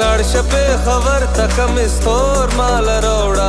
لڑ شپے خبر تکم مستور مال روڑا